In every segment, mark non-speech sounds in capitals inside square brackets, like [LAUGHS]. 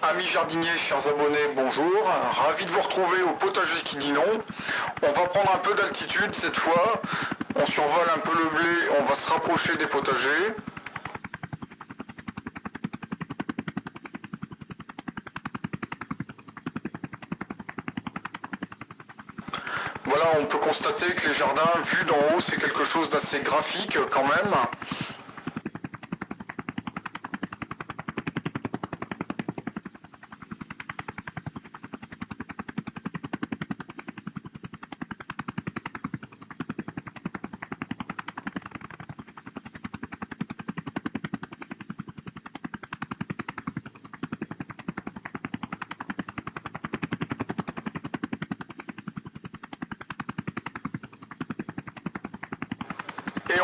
Amis jardiniers, chers abonnés, bonjour. Ravi de vous retrouver au potager qui dit non. On va prendre un peu d'altitude cette fois. On survole un peu le blé, on va se rapprocher des potagers. Voilà, on peut constater que les jardins vus d'en haut, c'est quelque chose d'assez graphique quand même.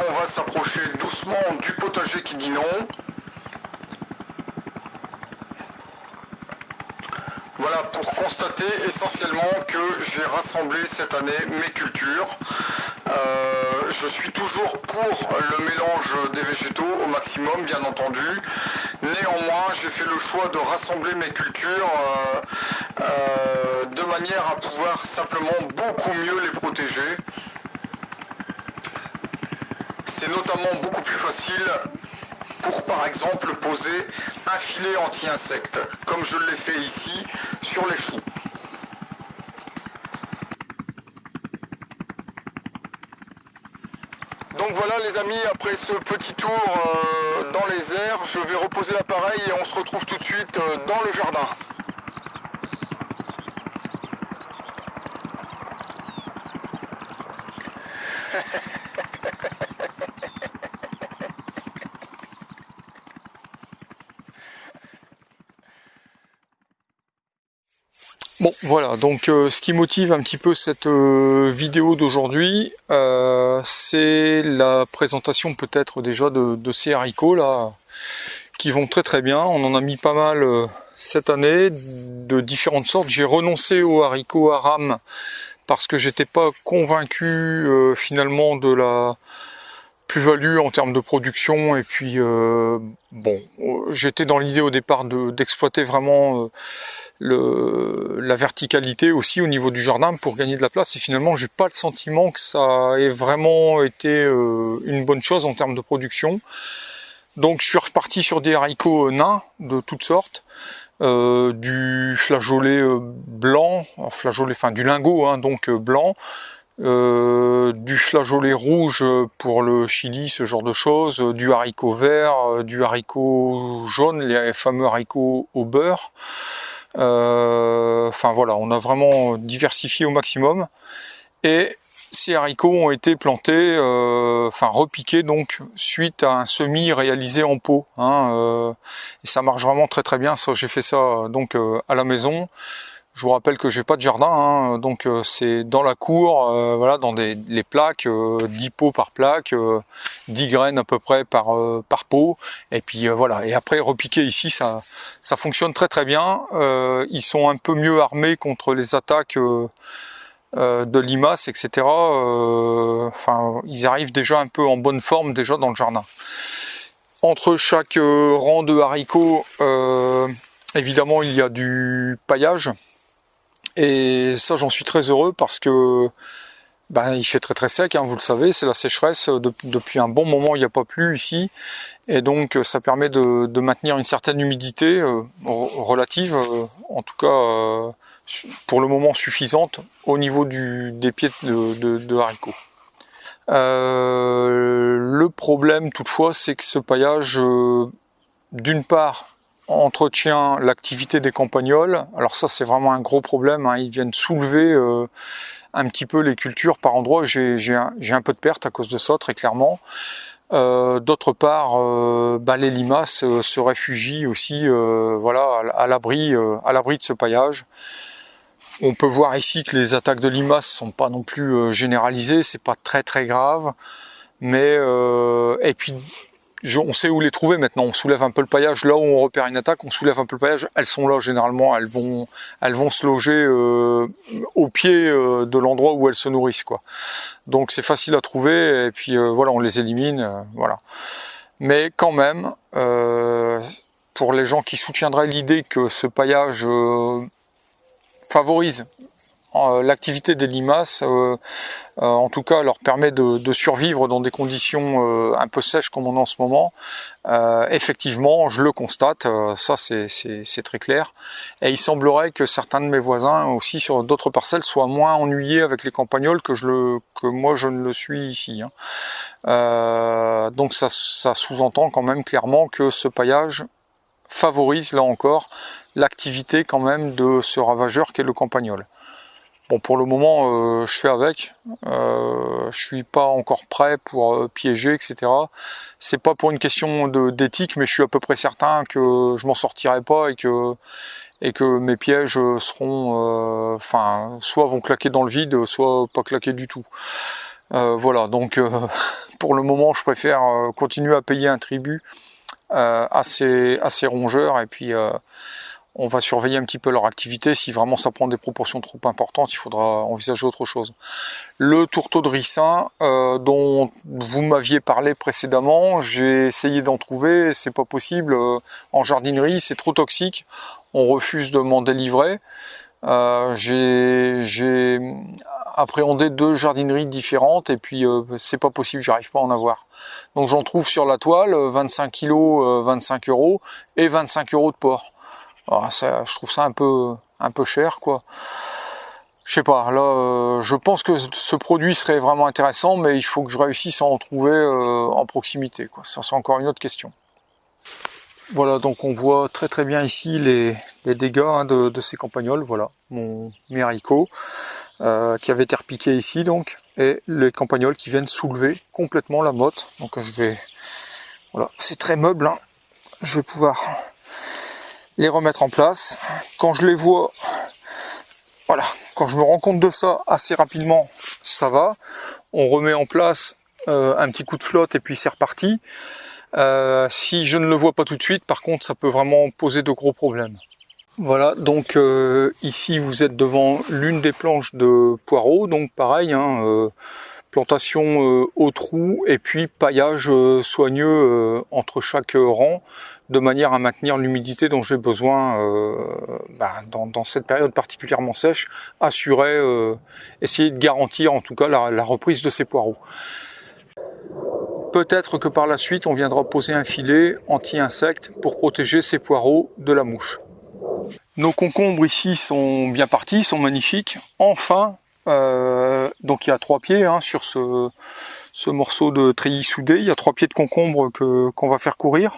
On va s'approcher doucement du potager qui dit non. Voilà pour constater essentiellement que j'ai rassemblé cette année mes cultures. Euh, je suis toujours pour le mélange des végétaux au maximum bien entendu. Néanmoins j'ai fait le choix de rassembler mes cultures euh, euh, de manière à pouvoir simplement beaucoup mieux les protéger c'est notamment beaucoup plus facile pour par exemple poser un filet anti-insectes, comme je l'ai fait ici sur les choux. Donc voilà les amis, après ce petit tour euh, dans les airs, je vais reposer l'appareil et on se retrouve tout de suite euh, dans le jardin. Bon voilà, donc euh, ce qui motive un petit peu cette euh, vidéo d'aujourd'hui, euh, c'est la présentation peut-être déjà de, ces haricots là, qui vont très très bien. On en a mis pas mal cette année, de différentes sortes. J'ai renoncé aux haricots à rame parce que j'étais pas convaincu finalement de la plus-value en termes de production et puis bon, j'étais dans l'idée au départ d'exploiter vraiment le, la verticalité aussi au niveau du jardin pour gagner de la place et finalement j'ai pas le sentiment que ça ait vraiment été euh, une bonne chose en termes de production. Donc je suis reparti sur des haricots nains de toutes sortes euh, du flageolet euh, blanc, flageolet, enfin du lingot hein, donc blanc, euh, du flageolet rouge pour le chili, ce genre de choses, du haricot vert, du haricot jaune, les fameux haricots au beurre, euh, enfin voilà, on a vraiment diversifié au maximum. Et ces haricots ont été plantés, euh, enfin repiqués donc suite à un semis réalisé en pot. Hein, euh, et ça marche vraiment très très bien. J'ai fait ça donc à la maison. Je vous rappelle que j'ai pas de jardin, hein, donc euh, c'est dans la cour, euh, voilà, dans des les plaques, 10 euh, pots par plaque, 10 graines à peu près par par pot, et puis voilà. Et après repiquer ici, ça ça fonctionne très très bien. ils sont un peu mieux armés contre les attaques de limaces, etc. Enfin, ils arrivent déjà un peu en bonne forme déjà dans le jardin. Entre chaque rang de haricots, évidemment, il y a du paillage. Et ça, j'en suis très heureux parce que ben, il fait très très sec, hein, vous le savez, c'est la sécheresse. depuis un bon moment, il n'y a pas plu ici. Et donc, ça permet de, maintenir une certaine humidité euh, relative, euh, en tout cas euh, pour le moment suffisante, au niveau du, des pieds de, de haricots. le problème toutefois, c'est que ce paillage, d'une part, entretient l'activité des campagnols. Alors ça c'est vraiment un gros problème, hein. ils viennent soulever euh, un petit peu les cultures par endroits. J'ai un, un, peu de perte à cause de ça très clairement. Euh, D'autre part, euh, bah, les limaces se réfugient aussi voilà, à l'abri à l'abri de ce paillage. On peut voir ici que les attaques de limaces sont pas non plus généralisées, c'est pas très très grave. Mais et puis on sait où les trouver maintenant. On soulève un peu le paillage là où on repère une attaque, on soulève un peu le paillage. Elles sont là généralement, elles vont, elles vont se loger euh, au pied euh, de l'endroit où elles se nourrissent quoi. Donc c'est facile à trouver et puis euh, voilà, on les élimine, voilà. Mais quand même, pour les gens qui soutiendraient l'idée que ce paillage favorise l'activité des limaces, en tout cas leur permet de, survivre dans des conditions un peu sèches comme on est en ce moment. effectivement, je le constate, ça c'est très clair. Et il semblerait que certains de mes voisins aussi sur d'autres parcelles soient moins ennuyés avec les campagnols que moi je ne le suis ici. Hein. donc ça, ça sous-entend quand même clairement que ce paillage favorise là encore l'activité quand même de ce ravageur qu'est le campagnol. Pour le moment, euh, je fais avec. Euh, je suis pas encore prêt pour euh, piéger, etc. C'est pas pour une question d'éthique, mais je suis à peu près certain que je m'en sortirai pas et que et que mes pièges seront, euh, enfin, soit vont claquer dans le vide, soit pas claquer du tout. voilà, donc [LAUGHS] pour le moment, je préfère continuer à payer un tribut à ces, à, ces, rongeurs et puis on va surveiller un petit peu leur activité. Si vraiment ça prend des proportions trop importantes, il faudra envisager autre chose. Le tourteau de ricin, euh, dont vous m'aviez parlé précédemment, j'ai essayé d'en trouver, c'est pas possible. Euh, en jardinerie, c'est trop toxique. On refuse de m'en délivrer. Euh, j'ai appréhendé deux jardineries différentes et puis c'est pas possible, j'arrive pas à en avoir. Donc j'en trouve sur la toile, 25 kg, 25 euros et 25 euros de porc. Ah, ça, je trouve ça un peu, un peu cher, quoi. Je sais pas, là, euh, je pense que ce produit serait vraiment intéressant, mais il faut que je réussisse à en trouver euh, en proximité, quoi. Ça, c'est encore une autre question. Voilà, donc on voit très très bien ici les, dégâts hein, de, ces campagnols. Voilà, mon mes euh, qui avait été repiqué ici, donc, et les campagnols qui viennent soulever complètement la motte. Donc je vais, voilà, c'est très meuble. Hein. Je vais pouvoir les remettre en place. Quand je les vois, voilà, quand je me rends compte de ça assez rapidement, ça va. On remet en place euh, un petit coup de flotte et puis c'est reparti. Euh, si je ne le vois pas tout de suite, par contre, ça peut vraiment poser de gros problèmes. Voilà, donc euh, ici vous êtes devant l'une des planches de poireaux, donc pareil, hein, plantation au trou et puis paillage soigneux entre chaque rang de manière à maintenir l'humidité dont j'ai besoin euh, bah, dans, cette période particulièrement sèche, assurer, euh, essayer de garantir en tout cas la, reprise de ces poireaux. Peut-être que par la suite on viendra poser un filet anti-insectes pour protéger ces poireaux de la mouche. Nos concombres ici sont bien partis, sont magnifiques. Enfin, euh, donc il y a trois pieds hein, sur ce, morceau de treillis soudé, il y a trois pieds de concombre qu'on va faire courir.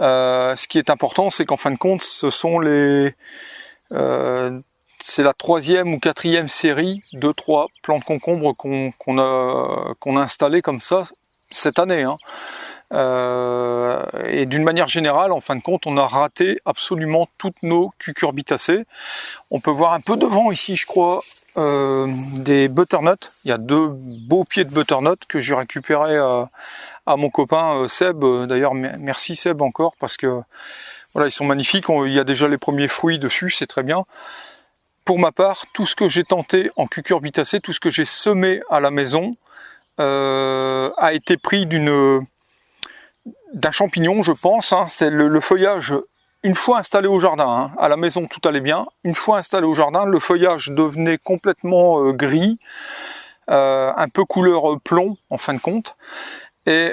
Euh, ce qui est important, c'est qu'en fin de compte, ce sont les, euh, c'est la troisième ou quatrième série de trois plants de concombre qu'on a qu'on a installé comme ça cette année. Hein. Et d'une manière générale, en fin de compte, on a raté absolument toutes nos cucurbitacées. On peut voir un peu devant ici, je crois, euh, des butternuts. Il y a deux beaux pieds de butternut que j'ai récupéré à, à, mon copain euh, Seb. D'ailleurs, merci Seb encore parce que voilà, ils sont magnifiques. il y a déjà les premiers fruits dessus, c'est très bien. Pour ma part, tout ce que j'ai tenté en cucurbitacée, tout ce que j'ai semé à la maison, euh, a été pris d'un champignon, je pense. Hein. C'est le, feuillage une fois installé au jardin, hein, à la maison tout allait bien, une fois installé au jardin, le feuillage devenait complètement euh, gris, euh, un peu couleur euh, plomb en fin de compte, et,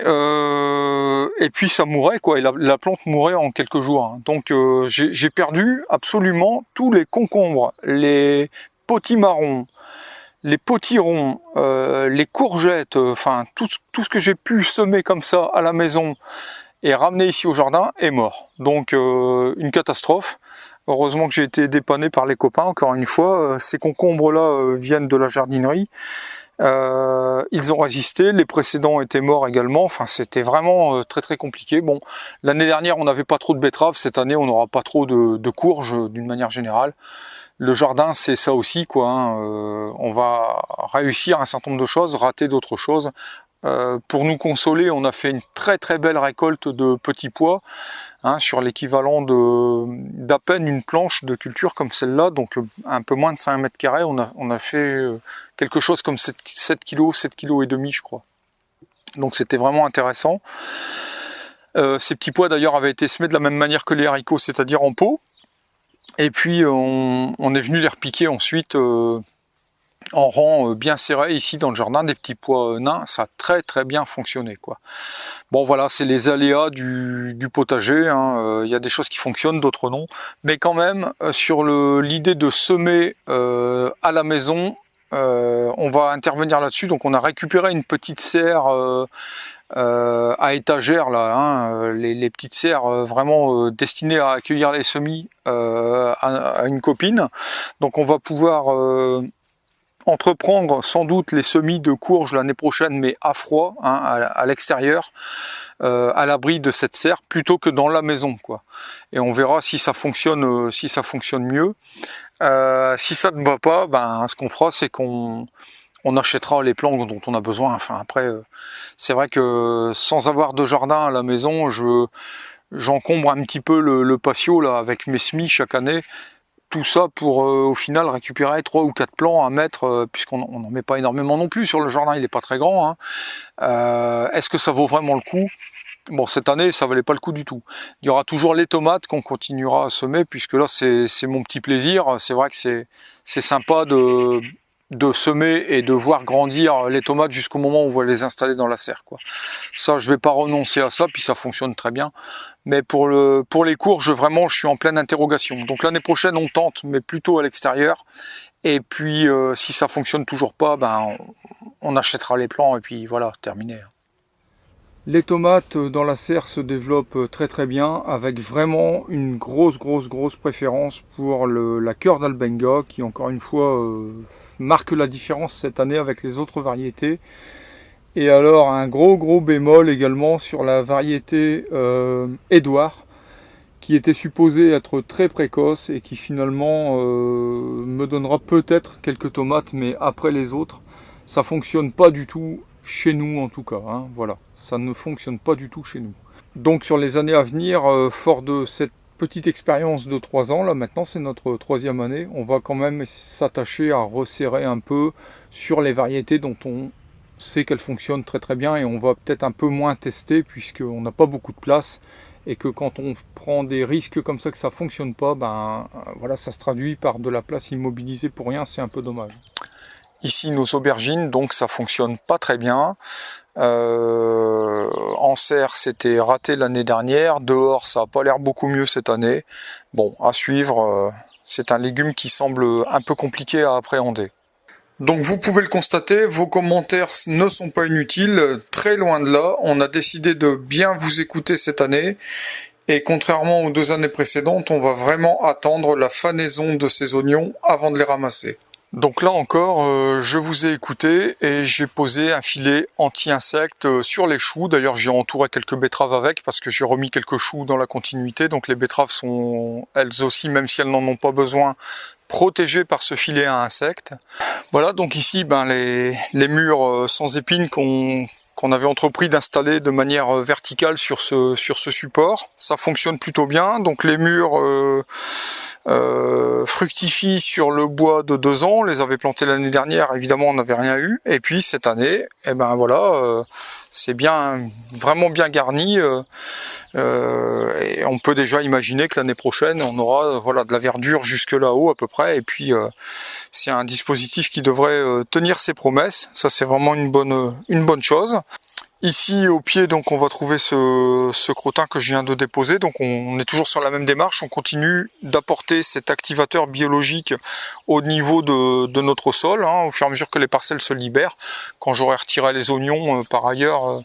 et puis ça mourait quoi, et la, plante mourait en quelques jours. Hein. Donc j'ai perdu absolument tous les concombres, les potimarrons, les potirons, les courgettes, enfin tout, tout ce que j'ai pu semer comme ça à la maison, et ramené ici au jardin est mort. Donc euh, une catastrophe. Heureusement que j'ai été dépanné par les copains, encore une fois. Euh, ces concombres-là euh, viennent de la jardinerie. ils ont résisté, les précédents étaient morts également, enfin c'était vraiment très très compliqué. Bon, l'année dernière on n'avait pas trop de betteraves, cette année on n'aura pas trop de, courges d'une manière générale. Le jardin c'est ça aussi quoi, hein. on va réussir un certain nombre de choses, rater d'autres choses, euh, pour nous consoler, on a fait une très très belle récolte de petits pois, hein, sur l'équivalent d'à peine une planche de culture comme celle-là, donc euh, un peu moins de 5 mètres carrés, on a, fait euh, quelque chose comme 7, 7 kg, 7 kg et demi je crois. Donc c'était vraiment intéressant. ces petits pois d'ailleurs avaient été semés de la même manière que les haricots, c'est-à-dire en pot. Et puis on, est venu les repiquer ensuite en rang bien serré ici dans le jardin des petits pois nains. Ça a très très bien fonctionné quoi. Bon voilà, c'est les aléas du, potager. Hein. Il y a des choses qui fonctionnent, d'autres non. Mais quand même, sur l'idée de semer à la maison, euh, on va intervenir là-dessus. Donc on a récupéré une petite serre euh, euh, à étagère là, hein, les, petites serres vraiment destinées à accueillir les semis à, une copine. Donc on va pouvoir entreprendre sans doute les semis de courge l'année prochaine, mais à froid, hein, à, l'extérieur, à l'abri de cette serre, plutôt que dans la maison, quoi. Et on verra si ça fonctionne, si ça fonctionne mieux. Euh, si ça ne va pas, ben, ce qu'on fera, c'est qu'on on achètera les plantes dont on a besoin. Après, euh, c'est vrai que sans avoir de jardin à la maison, je j'encombre un petit peu le, patio là avec mes semis chaque année. Tout ça pour euh, au final récupérer trois ou quatre plants à mettre, puisqu'on n'en met pas énormément non plus sur le jardin, il n'est pas très grand. Hein. Est-ce que ça vaut vraiment le coup? Bon, cette année, ça valait pas le coup du tout. Il y aura toujours les tomates qu'on continuera à semer, puisque là, c'est mon petit plaisir. C'est vrai que c'est sympa de, de semer et de voir grandir les tomates jusqu'au moment où on va les installer dans la serre. Quoi. Ça, je vais pas renoncer à ça, puis ça fonctionne très bien. Mais pour, le, pour les courges, vraiment, je suis en pleine interrogation. Donc l'année prochaine, on tente, mais plutôt à l'extérieur. Et puis, euh, si ça fonctionne toujours pas, ben, on, on achètera les plants, et puis voilà, terminé. Les tomates dans la serre se développent très très bien avec vraiment une grosse grosse grosse préférence pour la cœur d'Albenga qui encore une fois euh, marque la différence cette année avec les autres variétés. Et alors un gros gros bémol également sur la variété euh, Edouard qui était supposée être très précoce et qui finalement euh, me donnera peut-être quelques tomates mais après les autres ça fonctionne pas du tout chez nous en tout cas. Hein, voilà, ça ne fonctionne pas du tout chez nous. Donc sur les années à venir, euh, fort de cette petite expérience de 3 ans, là maintenant c'est notre troisième année, on va quand même s'attacher à resserrer un peu sur les variétés dont on sait qu'elles fonctionnent très très bien et on va peut-être un peu moins tester puisqu'on n'a pas beaucoup de place et que quand on prend des risques comme ça que ça fonctionne pas, ben voilà, ça se traduit par de la place immobilisée pour rien, c'est un peu dommage. Ici nos aubergines, donc ça fonctionne pas très bien. Euh, en serre c'était raté l'année dernière, dehors ça a pas l'air beaucoup mieux cette année. Bon, à suivre, euh, c'est un légume qui semble un peu compliqué à appréhender. Donc vous pouvez le constater, vos commentaires ne sont pas inutiles, très loin de là. On a décidé de bien vous écouter cette année. Et contrairement aux deux années précédentes, on va vraiment attendre la fanaison de ces oignons avant de les ramasser. Donc là encore, euh, je vous ai écouté et j'ai posé un filet anti-insectes euh, sur les choux. D'ailleurs, j'ai entouré quelques betteraves avec parce que j'ai remis quelques choux dans la continuité. Donc les betteraves sont elles aussi, même si elles n'en ont pas besoin, protégées par ce filet à insectes. Voilà, donc ici, ben, les, murs euh, sans épines qu'on avait entrepris d'installer de manière verticale sur ce, support. Ça fonctionne plutôt bien. Donc les murs... fructifie sur le bois de deux ans. On les avait plantés l'année dernière, évidemment on n'avait rien eu. Et puis cette année, eh ben voilà, euh, c'est bien, vraiment bien garni. Euh, et on peut déjà imaginer que l'année prochaine, on aura voilà de la verdure jusque là-haut à peu près. Et puis c'est un dispositif qui devrait tenir ses promesses. Ça c'est vraiment une bonne, une bonne chose. Ici au pied donc on va trouver ce, ce, crottin que je viens de déposer. Donc on est toujours sur la même démarche. On continue d'apporter cet activateur biologique au niveau de, de notre sol hein, au fur et à mesure que les parcelles se libèrent quand j'aurai retiré les oignons euh, par ailleurs euh,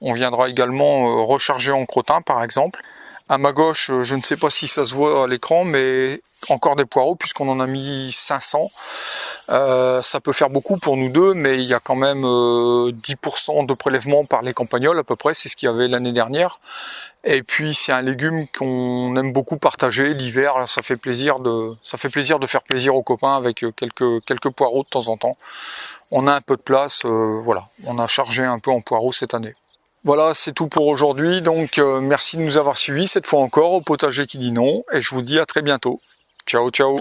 on viendra également euh, recharger en crottin par exemple. À ma gauche je ne sais pas si ça se voit à l'écran mais encore des poireaux puisqu'on en a mis 500 euh, ça peut faire beaucoup pour nous deux, mais il y a quand même 10% euh, de prélèvement par les campagnols à peu près, c'est ce qu'il y avait l'année dernière. Et puis c'est un légume qu'on aime beaucoup partager l'hiver, ça fait plaisir de faire plaisir aux copains avec euh, quelques quelques poireaux de temps en temps. On a un peu de place, voilà, on a chargé un peu en poireaux cette année. Voilà, c'est tout pour aujourd'hui. Donc merci de nous avoir suivis cette fois encore au potager qui dit non et je vous dis à très bientôt. Ciao ciao